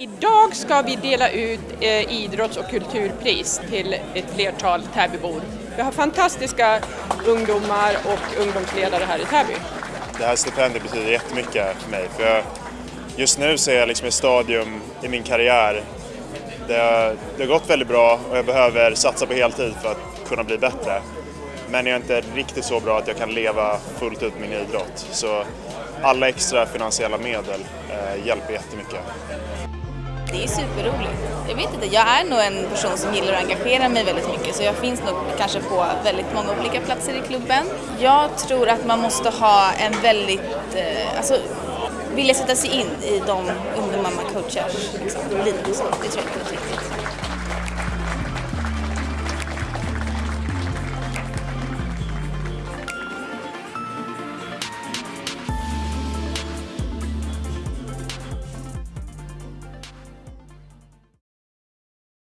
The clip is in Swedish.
Idag ska vi dela ut eh, idrotts och kulturpris till ett flertal Täbybor. Vi har fantastiska ungdomar och ungdomsledare här i Täby. Det här stipendiet betyder jättemycket för mig. För jag, just nu så är jag liksom i ett stadium i min karriär det har, det har gått väldigt bra och jag behöver satsa på heltid för att kunna bli bättre. Men jag är inte riktigt så bra att jag kan leva fullt ut min idrott. Så alla extra finansiella medel eh, hjälper jättemycket. Det är superroligt. Jag vet inte, jag är nog en person som gillar att engagera mig väldigt mycket så jag finns nog kanske på väldigt många olika platser i klubben. Jag tror att man måste ha en väldigt, eh, alltså vilja sätta sig in i de ungdomar man coachar liksom. Så det tror jag är väldigt viktigt.